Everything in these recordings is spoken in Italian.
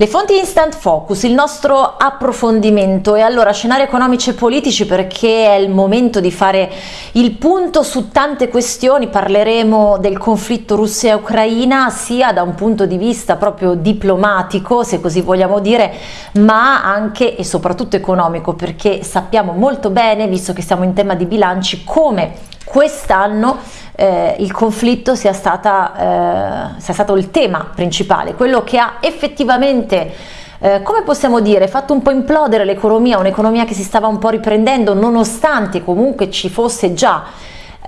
Le fonti Instant Focus, il nostro approfondimento. E allora scenari economici e politici perché è il momento di fare il punto su tante questioni, parleremo del conflitto Russia-Ucraina sia da un punto di vista proprio diplomatico se così vogliamo dire ma anche e soprattutto economico perché sappiamo molto bene visto che siamo in tema di bilanci come quest'anno eh, il conflitto sia, stata, eh, sia stato il tema principale, quello che ha effettivamente eh, come possiamo dire, fatto un po' implodere l'economia, un'economia che si stava un po' riprendendo nonostante comunque ci fosse già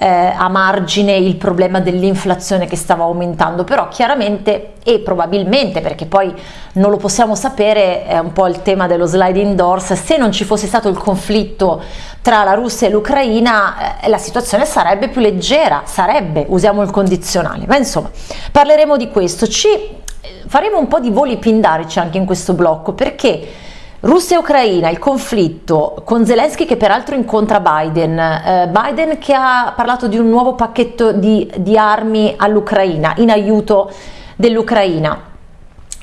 eh, a margine il problema dell'inflazione che stava aumentando, però chiaramente e probabilmente, perché poi non lo possiamo sapere, è un po' il tema dello sliding doors, se non ci fosse stato il conflitto tra la Russia e l'Ucraina eh, la situazione sarebbe più leggera, sarebbe, usiamo il condizionale, ma insomma parleremo di questo, ci faremo un po' di voli pindarici anche in questo blocco perché Russia e Ucraina, il conflitto con Zelensky che peraltro incontra Biden, eh, Biden che ha parlato di un nuovo pacchetto di, di armi all'Ucraina, in aiuto dell'Ucraina.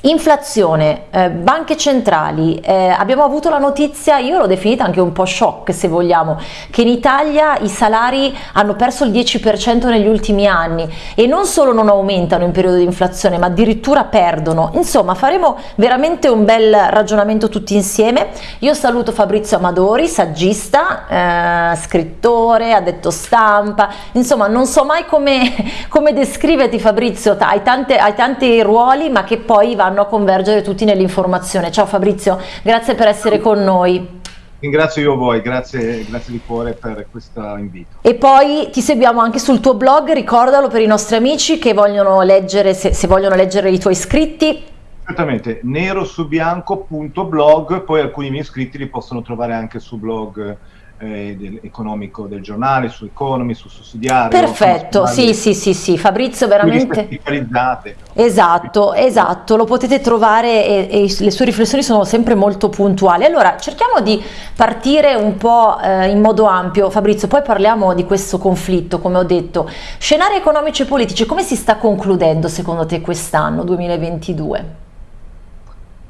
Inflazione, eh, banche centrali, eh, abbiamo avuto la notizia, io l'ho definita anche un po' shock se vogliamo, che in Italia i salari hanno perso il 10% negli ultimi anni. E non solo non aumentano in periodo di inflazione ma addirittura perdono, insomma faremo veramente un bel ragionamento tutti insieme, io saluto Fabrizio Amadori, saggista, eh, scrittore, addetto stampa, insomma non so mai come, come descriverti Fabrizio, hai, tante, hai tanti ruoli ma che poi vanno a convergere tutti nell'informazione. Ciao Fabrizio, grazie per essere con noi. Ringrazio io voi, grazie, grazie di cuore per questo invito. E poi ti seguiamo anche sul tuo blog, ricordalo per i nostri amici che vogliono leggere, se, se vogliono leggere i tuoi scritti. Certamente, nerosubianco.blog, poi alcuni miei iscritti li possono trovare anche su blog eh, del, economico del giornale, su Economy, su Sussidiario. Perfetto, sì, sì, sì, sì, Fabrizio veramente... Esatto, esatto, lo potete trovare e, e, le sue riflessioni sono sempre molto puntuali. Allora, cerchiamo di partire un po' eh, in modo ampio, Fabrizio, poi parliamo di questo conflitto, come ho detto. Scenari economici e politici, come si sta concludendo secondo te quest'anno, 2022?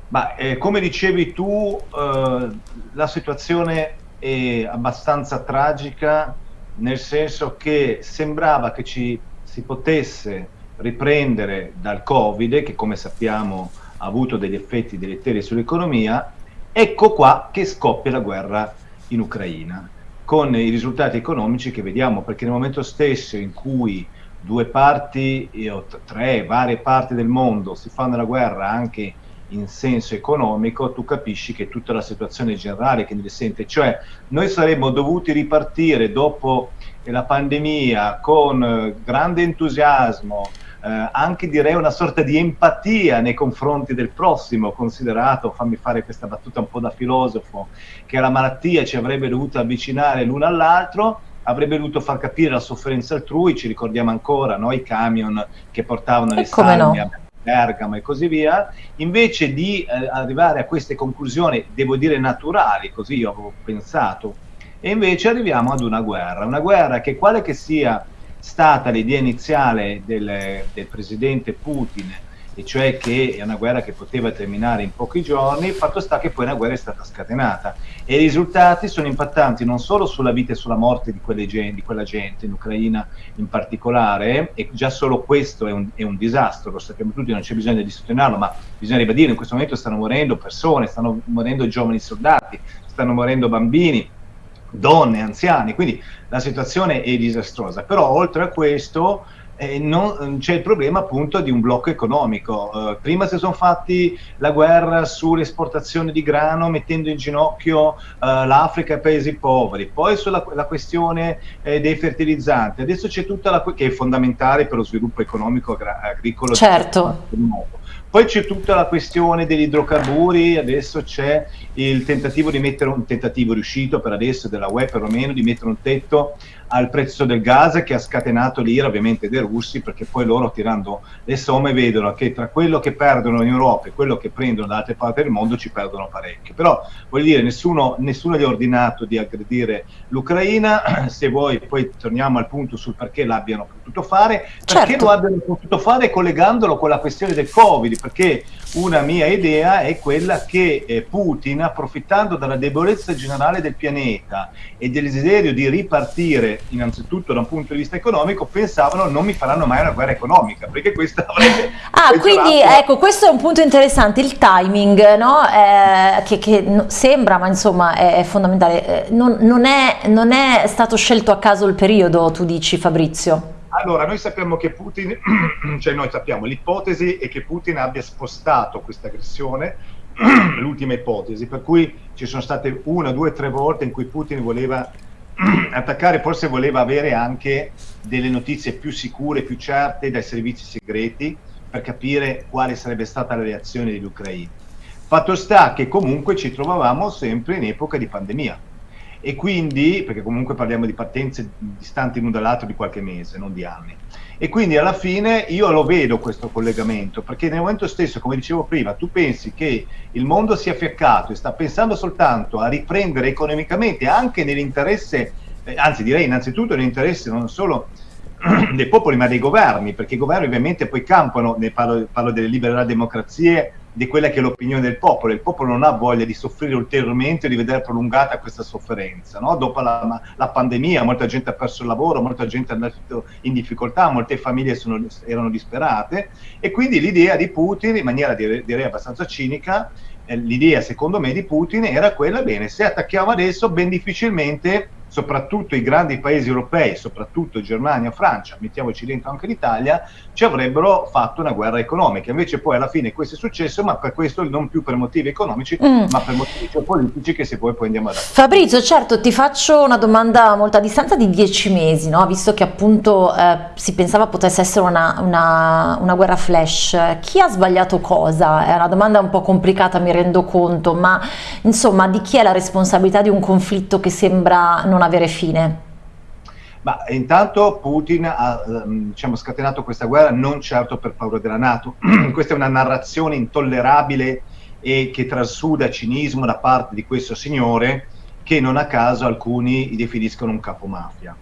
Ma eh, come dicevi tu, eh, la situazione è abbastanza tragica nel senso che sembrava che ci si potesse riprendere dal Covid, che come sappiamo ha avuto degli effetti deleteri sull'economia, ecco qua che scoppia la guerra in Ucraina, con i risultati economici che vediamo, perché nel momento stesso in cui due parti, o tre varie parti del mondo si fanno la guerra anche in senso economico, tu capisci che tutta la situazione generale che ne risente, cioè noi saremmo dovuti ripartire dopo la pandemia con eh, grande entusiasmo, eh, anche direi una sorta di empatia nei confronti del prossimo, considerato, fammi fare questa battuta un po' da filosofo, che la malattia ci avrebbe dovuto avvicinare l'uno all'altro, avrebbe dovuto far capire la sofferenza altrui, ci ricordiamo ancora no, i camion che portavano le salme no? Bergamo e così via, invece di eh, arrivare a queste conclusioni, devo dire naturali, così io avevo pensato, e invece arriviamo ad una guerra, una guerra che quale che sia stata l'idea iniziale del, del presidente Putin, e cioè che è una guerra che poteva terminare in pochi giorni, il fatto sta che poi una guerra è stata scatenata. E i risultati sono impattanti non solo sulla vita e sulla morte di, gente, di quella gente, in Ucraina in particolare, e già solo questo è un, è un disastro, lo sappiamo tutti, non c'è bisogno di sottolinearlo, ma bisogna ribadire, in questo momento stanno morendo persone, stanno morendo giovani soldati, stanno morendo bambini, donne, anziani, quindi la situazione è disastrosa, però oltre a questo non, c'è il problema appunto di un blocco economico. Uh, prima si sono fatti la guerra sull'esportazione di grano mettendo in ginocchio uh, l'Africa e i paesi poveri, poi sulla la questione eh, dei fertilizzanti, adesso c'è tutta la che è fondamentale per lo sviluppo economico agricolo. Certo. Poi c'è tutta la questione degli idrocarburi, adesso c'è il tentativo di mettere un tentativo riuscito per adesso della UE perlomeno di mettere un tetto al prezzo del gas che ha scatenato l'ira ovviamente dei russi perché poi loro tirando le somme vedono che tra quello che perdono in Europa e quello che prendono da altre parti del mondo ci perdono parecchio. Però voglio dire, nessuno, nessuno gli ha ordinato di aggredire l'Ucraina, se vuoi poi torniamo al punto sul perché l'abbiano potuto fare, perché certo. lo abbiano potuto fare collegandolo con la questione del Covid, perché una mia idea è quella che eh, Putin, approfittando della debolezza generale del pianeta e del desiderio di ripartire, innanzitutto da un punto di vista economico, pensavano non mi faranno mai una guerra economica, perché questa avrebbe... Ah, quindi ecco, questo è un punto interessante, il timing, no? eh, che, che, sembra, ma insomma è, è fondamentale. Eh, non, non, è, non è stato scelto a caso il periodo, tu dici Fabrizio? Allora, noi sappiamo che Putin, cioè noi sappiamo, l'ipotesi è che Putin abbia spostato questa aggressione, l'ultima ipotesi, per cui ci sono state una, due, tre volte in cui Putin voleva attaccare, forse voleva avere anche delle notizie più sicure, più certe dai servizi segreti per capire quale sarebbe stata la reazione degli ucraini. Fatto sta che comunque ci trovavamo sempre in epoca di pandemia e quindi, perché comunque parliamo di partenze distanti l'un dall'altro di qualche mese, non di anni, e quindi alla fine io lo vedo questo collegamento, perché nel momento stesso, come dicevo prima, tu pensi che il mondo sia fiaccato e sta pensando soltanto a riprendere economicamente anche nell'interesse, eh, anzi direi innanzitutto nell'interesse non solo dei popoli ma dei governi, perché i governi ovviamente poi campano, ne parlo, parlo delle liberali democrazie, di quella che è l'opinione del popolo. Il popolo non ha voglia di soffrire ulteriormente di vedere prolungata questa sofferenza. No? Dopo la, la, pandemia molta gente ha perso il lavoro, molta gente è andata in difficoltà, molte famiglie sono, erano disperate e quindi l'idea di Putin, in maniera direi abbastanza cinica, eh, l'idea secondo me di Putin era quella, bene, se attacchiamo adesso ben difficilmente soprattutto i grandi paesi europei, soprattutto Germania, Francia, mettiamoci dentro anche l'Italia, ci avrebbero fatto una guerra economica. Invece poi alla fine questo è successo, ma per questo non più per motivi economici, mm. ma per motivi geopolitici che se poi poi andiamo a dare. Fabrizio, certo, ti faccio una domanda a molta distanza di dieci mesi, no? visto che appunto eh, si pensava potesse essere una, una, una guerra flash. Chi ha sbagliato cosa? È una domanda un po' complicata, mi rendo conto, ma insomma di chi è la responsabilità di un conflitto che sembra non non avere fine? Ma intanto Putin ha ehm, diciamo, scatenato questa guerra non certo per paura della Nato, questa è una narrazione intollerabile e che trasuda cinismo da parte di questo signore che non a caso alcuni definiscono un capomafia.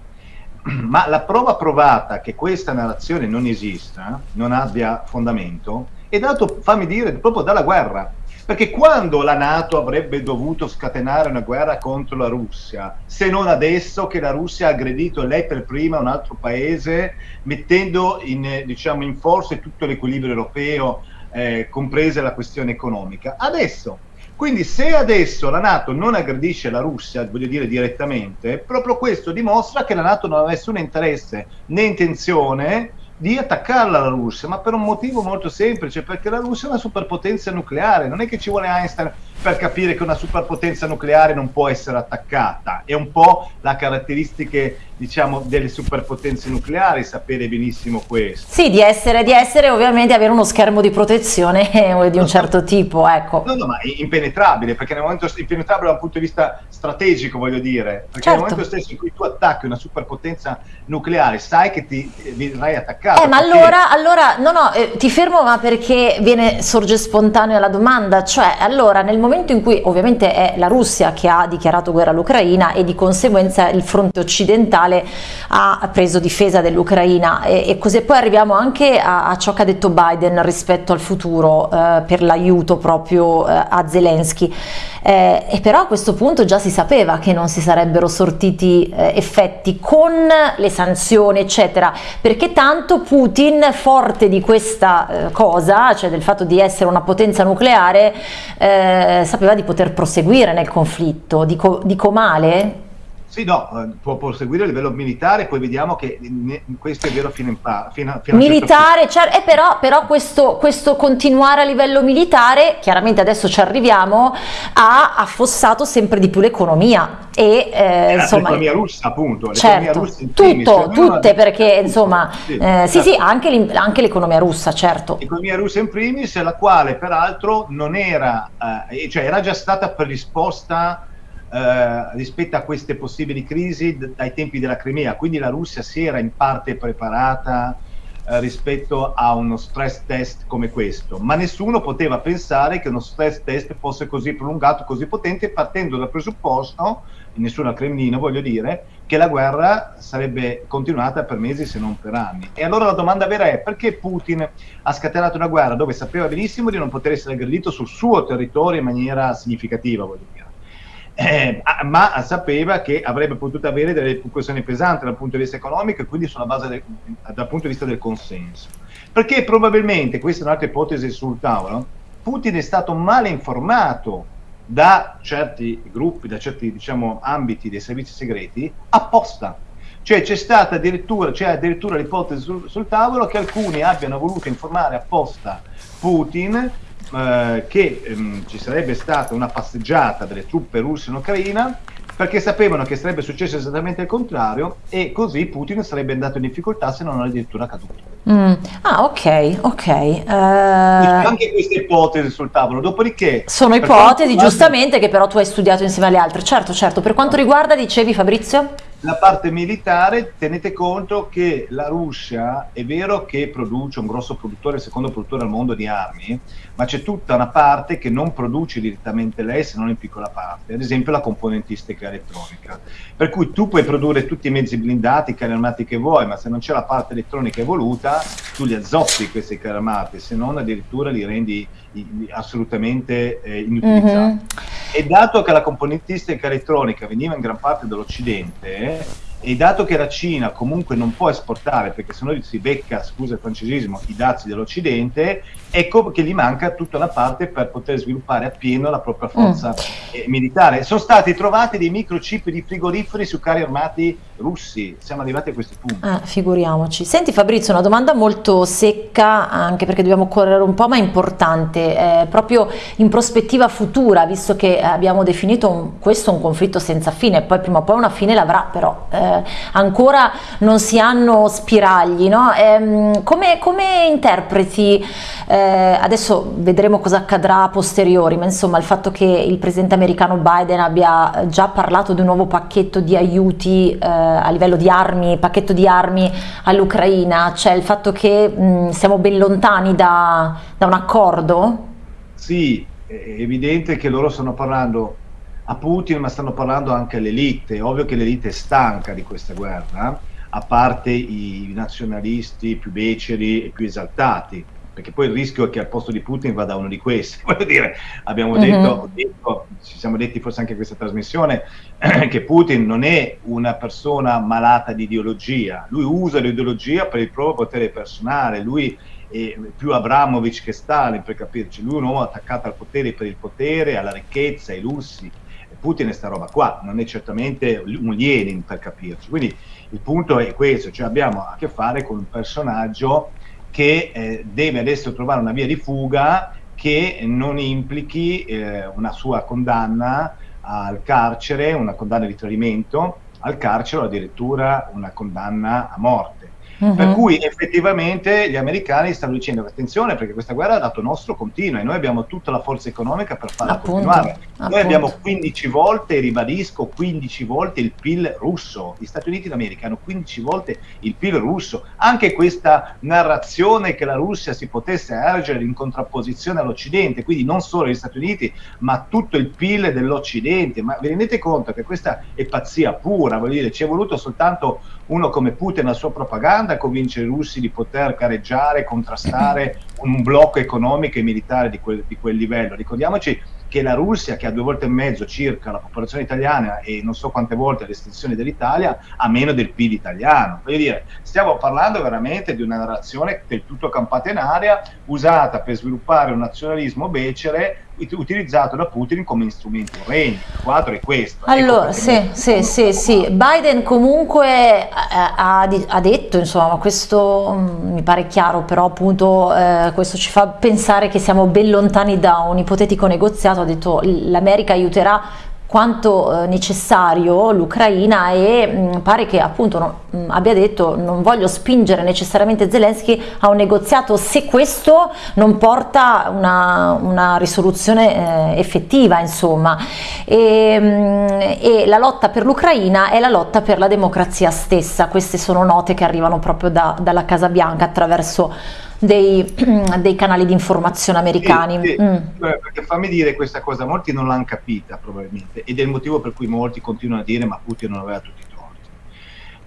Ma la prova provata che questa narrazione non esista, non abbia fondamento, è dato, fammi dire, proprio dalla guerra. Perché quando la Nato avrebbe dovuto scatenare una guerra contro la Russia, se non adesso che la Russia ha aggredito lei per prima un altro paese, mettendo in, diciamo, in forza tutto l'equilibrio europeo, eh, compresa la questione economica. Adesso, quindi se adesso la Nato non aggredisce la Russia, voglio dire direttamente, proprio questo dimostra che la Nato non ha nessun interesse né intenzione di attaccarla la Russia, ma per un motivo molto semplice, perché la Russia è una superpotenza nucleare, non è che ci vuole Einstein per capire che una superpotenza nucleare non può essere attaccata, è un po' la caratteristica diciamo, delle superpotenze nucleari, sapere benissimo questo. Sì, di essere, di essere ovviamente avere uno schermo di protezione di un certo tipo, ecco. No, no, ma impenetrabile, perché nel momento impenetrabile da un punto di vista strategico, voglio dire, perché certo. nel momento stesso in cui tu attacchi una superpotenza nucleare, sai che ti verrai attaccato. Eh, ma perché... allora, allora, no, no, eh, ti fermo, ma perché viene, sorge spontanea la domanda, cioè, allora, nel momento in cui ovviamente è la Russia che ha dichiarato guerra all'Ucraina e di conseguenza il fronte occidentale ha preso difesa dell'Ucraina. E, e, così poi arriviamo anche a, a, ciò che ha detto Biden rispetto al futuro eh, per l'aiuto proprio eh, a Zelensky. Eh, e però a questo punto già si sapeva che non si sarebbero sortiti eh, effetti con le sanzioni eccetera. Perché tanto Putin forte di questa eh, cosa cioè del fatto di essere una potenza nucleare eh, sapeva di poter proseguire nel conflitto dico, dico male? Sì, no, eh, può proseguire a livello militare, poi vediamo che questo è vero fino, in pa- fino, fino militare, a certo eh, però, però questo, questo, continuare a livello militare, chiaramente adesso ci arriviamo, ha affossato sempre di più l'economia e eh, insomma l'economia russa appunto certo, russa tutto, tutte perché insomma sì, eh, sì, certo. sì anche, anche l'economia russa certo. L'economia russa in primis la quale peraltro non era eh, cioè era già stata predisposta eh, rispetto a queste possibili crisi dai tempi della Crimea, quindi la Russia si era in parte preparata eh, rispetto a uno stress test come questo, ma nessuno poteva pensare che uno stress test fosse così prolungato, così potente, partendo dal presupposto, nessuno al Cremlino voglio dire, che la guerra sarebbe continuata per mesi se non per anni. E allora la domanda vera è perché Putin ha scatenato una guerra dove sapeva benissimo di non poter essere aggredito sul suo territorio in maniera significativa, voglio dire eh, ma sapeva che avrebbe potuto avere delle questioni pesanti dal punto di vista economico e quindi sulla base del, dal punto di vista del consenso. Perché probabilmente, questa è un'altra ipotesi sul tavolo, Putin è stato male informato da certi gruppi, da certi diciamo, ambiti dei servizi segreti apposta. Cioè c'è stata addirittura, addirittura l'ipotesi sul, sul tavolo che alcuni abbiano voluto informare apposta Putin eh, che ehm, ci sarebbe stata una passeggiata delle truppe russe in Ucraina perché sapevano che sarebbe successo esattamente il contrario e così Putin sarebbe andato in difficoltà se non addirittura caduto. Mm. Ah, ok, ok. Uh... Anche queste ipotesi sul tavolo, dopodiché... Sono ipotesi, giustamente, che però tu hai studiato insieme alle altre. Certo, certo. Per quanto riguarda, dicevi Fabrizio? la parte militare, tenete conto che la Russia è vero che produce un grosso produttore, il secondo produttore al mondo di armi, ma c'è tutta una parte che non produce direttamente lei se non in piccola parte, ad esempio la componentistica elettronica. Per cui tu puoi produrre tutti i mezzi blindati, i carri armati che vuoi, ma se non c'è la parte elettronica evoluta, tu li azzoppi questi carri armati, se non addirittura li rendi assolutamente eh, inutilizzabili. Mm-hmm. E dato che la componentistica elettronica veniva in gran parte dall'Occidente, e dato che la Cina comunque non può esportare perché se no si becca, scusa il francesismo, i dazi dell'Occidente, ecco che gli manca tutta una parte per poter sviluppare appieno la propria forza mm. eh, militare. Sono stati trovati dei microchip di frigoriferi su carri armati russi, siamo arrivati a questi punti. Ah, figuriamoci. Senti Fabrizio, una domanda molto secca, anche perché dobbiamo correre un po', ma importante, eh, proprio in prospettiva futura, visto che abbiamo definito un, questo un conflitto senza fine, poi prima o poi una fine l'avrà, però... Eh, eh, ancora non si hanno spiragli, no? eh, come, come, interpreti, eh, adesso vedremo cosa accadrà a posteriori, ma insomma il fatto che il presidente americano Biden abbia già parlato di un nuovo pacchetto di aiuti eh, a livello di armi, pacchetto di armi all'Ucraina, cioè il fatto che mh, siamo ben lontani da, da un accordo? Sì, è evidente che loro stanno parlando a Putin, ma stanno parlando anche all'elite. È ovvio che l'elite è stanca di questa guerra, a parte i nazionalisti più beceri e più esaltati, perché poi il rischio è che al posto di Putin vada uno di questi. Voglio dire, abbiamo mm-hmm. detto, detto, ci siamo detti forse anche in questa trasmissione, che Putin non è una persona malata di ideologia, lui usa l'ideologia per il proprio potere personale, lui è più Abramovic che Stalin per capirci, lui è un uomo attaccato al potere per il potere, alla ricchezza, ai lussi, Putin è sta roba qua, non è certamente un Lenin per capirci. Quindi il punto è questo, cioè abbiamo a che fare con un personaggio che eh, deve adesso trovare una via di fuga che non implichi eh, una sua condanna al carcere, una condanna di tradimento al carcere o addirittura una condanna a morte. Uh-huh. Per cui effettivamente gli americani stanno dicendo attenzione perché questa guerra a dato nostro continua e noi abbiamo tutta la forza economica per farla appunto, continuare. Appunto. Noi abbiamo 15 volte, ribadisco, 15 volte il PIL russo. Gli Stati Uniti d'America hanno 15 volte il PIL russo. Anche questa narrazione che la Russia si potesse ergere in contrapposizione all'Occidente, quindi non solo gli Stati Uniti, ma tutto il PIL dell'Occidente. Ma vi rendete conto che questa è pazzia pura? Voglio dire, ci è voluto soltanto uno come Putin la sua propaganda a convincere i russi di poter gareggiare, contrastare un blocco economico e militare di quel, di quel livello. Ricordiamoci che la Russia, che ha due volte e mezzo circa la popolazione italiana e non so quante volte l'estensione dell'Italia, ha meno del PIL italiano. Voglio dire, stiamo parlando veramente di una narrazione del tutto campata in aria, usata per sviluppare un nazionalismo becere utilizzato da Putin come strumento regno. Il quadro è questo. Ecco allora, sì, sì, sì, sì, Biden comunque ha, ha, detto, insomma, questo mm, mi pare chiaro, però appunto eh, questo ci fa pensare che siamo ben lontani da un ipotetico negoziato, ha detto l'America aiuterà quanto eh, necessario l'Ucraina e mm, pare che appunto mm, abbia detto non voglio spingere necessariamente Zelensky a un negoziato se questo non porta una, una risoluzione eh, effettiva insomma. E, mm, e, la lotta per l'Ucraina è la lotta per la democrazia stessa. Queste sono note che arrivano proprio da, dalla Casa Bianca attraverso dei, dei canali di informazione americani. Sì, sì. Mm. Perché fammi dire questa cosa, molti non l'hanno capita probabilmente ed è il motivo per cui molti continuano a dire ma Putin non aveva tutti i torti.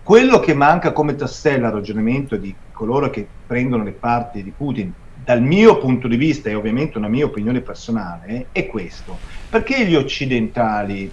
Quello che manca come tassello al ragionamento di coloro che prendono le parti di Putin, dal mio punto di vista e ovviamente una mia opinione personale, è questo. Perché gli occidentali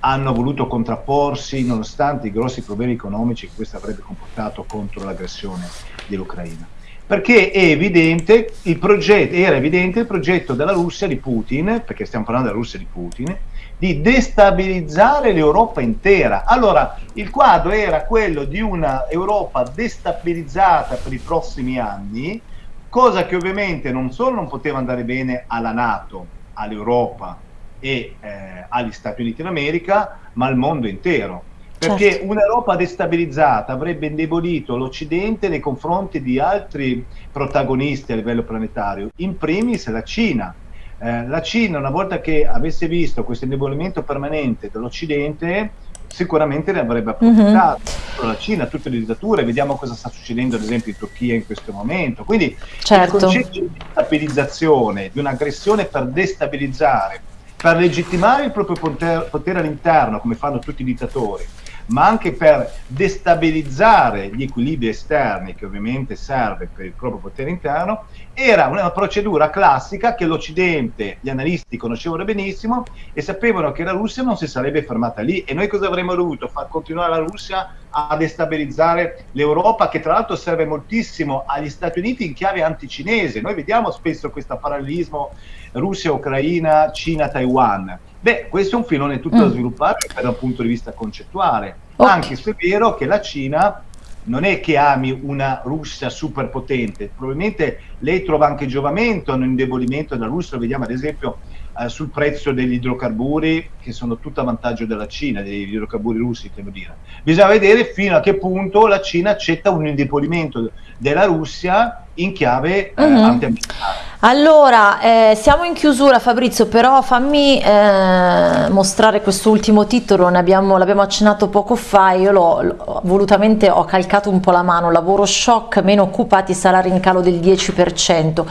hanno voluto contrapporsi nonostante i grossi problemi economici che questo avrebbe comportato contro l'aggressione dell'Ucraina? Perché evidente progetto, era evidente il progetto della Russia di Putin, perché stiamo parlando della Russia di Putin, di destabilizzare l'Europa intera. Allora, il quadro era quello di una Europa destabilizzata per i prossimi anni, cosa che ovviamente non solo non poteva andare bene alla Nato, all'Europa e eh, agli Stati Uniti d'America, ma al mondo intero perché certo. un'Europa destabilizzata avrebbe indebolito l'Occidente nei confronti di altri protagonisti a livello planetario, in primis la Cina. Eh, la Cina, una volta che avesse visto questo indebolimento permanente dell'Occidente, sicuramente ne avrebbe approfittato. Mm-hmm. La Cina, tutte le dittature, vediamo cosa sta succedendo ad esempio in Turchia in questo momento. Quindi certo. il concetto di stabilizzazione, di un'aggressione per destabilizzare, per legittimare il proprio potere, potere all'interno, come fanno tutti i dittatori, ma anche per destabilizzare gli equilibri esterni che ovviamente serve per il proprio potere interno, era una procedura classica che l'Occidente, gli analisti conoscevano benissimo e sapevano che la Russia non si sarebbe fermata lì e noi cosa avremmo dovuto? Far continuare la Russia a destabilizzare l'Europa che tra l'altro serve moltissimo agli Stati Uniti in chiave anticinese. Noi vediamo spesso questo parallelismo Russia, Ucraina, Cina, Taiwan Beh, questo è un filone tutto mm. da sviluppare da un punto di vista concettuale, okay. anche se è vero che la Cina non è che ami una Russia superpotente, probabilmente lei trova anche giovamento nell'indebolimento della Russia, lo vediamo ad esempio eh, sul prezzo degli idrocarburi che sono tutto a vantaggio della Cina, degli idrocarburi russi, devo dire. Bisogna vedere fino a che punto la Cina accetta un indebolimento della Russia in chiave eh, uh-huh. antiambientale. Allora, eh, siamo in chiusura Fabrizio, però fammi eh, mostrare quest'ultimo titolo, abbiamo, l'abbiamo accennato poco fa, io l'ho, volutamente ho calcato un po' la mano, lavoro shock, meno occupati, salari in calo del 10%.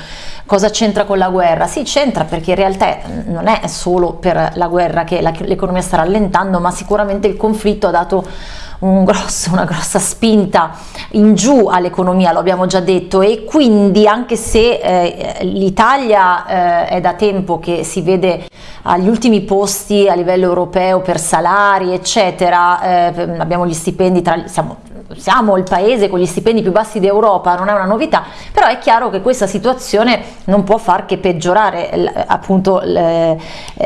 Cosa c'entra con la guerra? Sì, c'entra perché in realtà non è solo per la guerra che l'economia sta rallentando, ma sicuramente il conflitto ha dato un grosso, una grossa spinta in giù all'economia, lo abbiamo già detto, e quindi anche se eh, l'Italia eh, è da tempo che si vede agli ultimi posti a livello europeo per salari, eccetera, eh, abbiamo gli stipendi, tra, siamo siamo il paese con gli stipendi più bassi d'Europa, non è una novità, però è chiaro che questa situazione non può far che peggiorare appunto eh,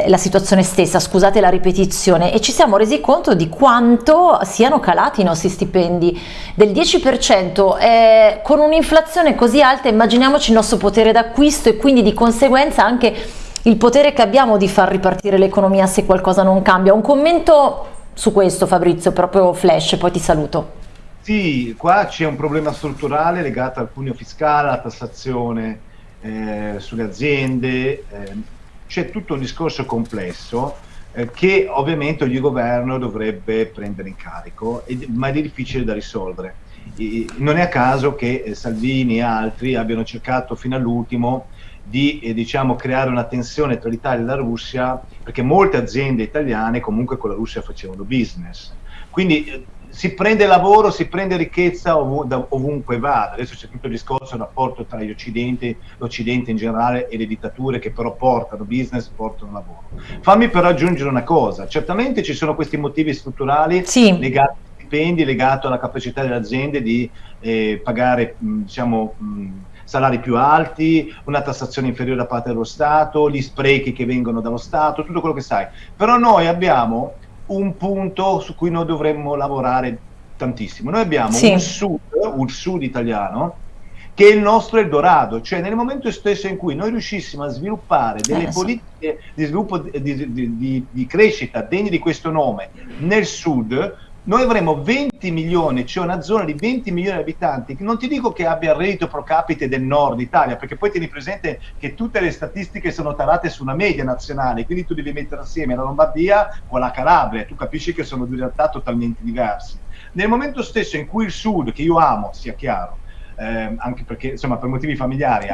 la situazione stessa, scusate la ripetizione, e ci siamo resi conto di quanto siano calati i nostri stipendi del 10%, eh, con un'inflazione così alta immaginiamoci il nostro potere d'acquisto e quindi di conseguenza anche il potere che abbiamo di far ripartire l'economia se qualcosa non cambia. Un commento su questo Fabrizio, proprio flash, poi ti saluto. Sì, qua c'è un problema strutturale legato al cuneo fiscale, alla tassazione eh, sulle aziende, eh, c'è tutto un discorso complesso eh, che ovviamente ogni governo dovrebbe prendere in carico, ma è difficile da risolvere. E, non è a caso che eh, Salvini e altri abbiano cercato fino all'ultimo di eh, diciamo, creare una tensione tra l'Italia e la Russia, perché molte aziende italiane comunque con la Russia facevano business. Quindi eh, si prende lavoro, si prende ricchezza ov da ovunque vada. Adesso c'è tutto il discorso del rapporto tra gli occidenti, l'Occidente in generale e le dittature che però portano business, portano lavoro. Fammi però aggiungere una cosa, certamente ci sono questi motivi strutturali sì. legati ai stipendi, legati alla capacità delle aziende di eh, pagare mh, diciamo, mh, salari più alti, una tassazione inferiore da parte dello Stato, gli sprechi che vengono dallo Stato, tutto quello che sai. Però noi abbiamo un punto su cui noi dovremmo lavorare tantissimo. Noi abbiamo sì. un, sud, un sud italiano che è il nostro Eldorado, cioè nel momento stesso in cui noi riuscissimo a sviluppare delle Eh, politiche di sviluppo di, di- di- di crescita degne di questo nome nel sud, noi avremo 20 milioni, cioè una zona di 20 milioni di abitanti, non ti dico che abbia il reddito pro capite del nord Italia, perché poi tieni presente che tutte le statistiche sono tarate su una media nazionale, quindi tu devi mettere assieme la Lombardia con la Calabria, tu capisci che sono due realtà totalmente diverse. Nel momento stesso in cui il sud, che io amo, sia chiaro, ehm, anche perché insomma per motivi familiari, eh,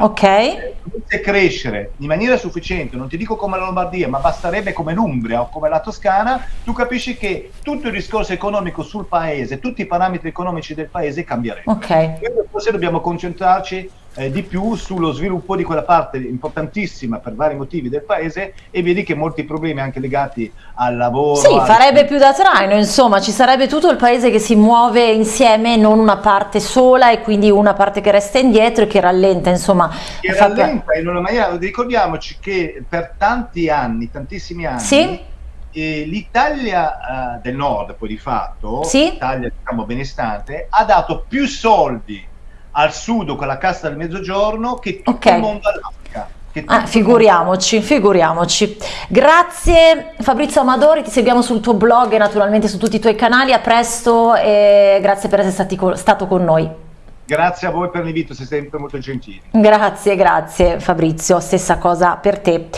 dovesse crescere in maniera sufficiente, non ti dico come la Lombardia, ma basterebbe come l'Umbria o come la Toscana, tu capisci che tutto il discorso economico sul paese, tutti i parametri economici del paese cambierebbero. ok. Quindi Forse dobbiamo concentrarci eh, di più sullo sviluppo di quella parte importantissima per vari motivi del paese e vedi che molti problemi anche legati al lavoro. Sì, al- farebbe più da traino, insomma, ci sarebbe tutto il paese che si muove insieme, non una parte sola e quindi una parte che resta indietro e che rallenta, insomma. che fa- rallenta in una maniera, ricordiamoci che per tanti anni, tantissimi anni, Sì. eh, l'Italia eh, del nord, poi di fatto, Sì. l'Italia diciamo benestante, ha dato più soldi al sud con la cassa del mezzogiorno che tutto Ok. il mondo tutto Ah, figuriamoci, figuriamoci. Grazie Fabrizio Amadori, ti seguiamo sul tuo blog e naturalmente su tutti i tuoi canali. A presto e grazie per essere stati stato con noi. Grazie a voi per l'invito, siete sempre molto gentili. Grazie, grazie Fabrizio, stessa cosa per te.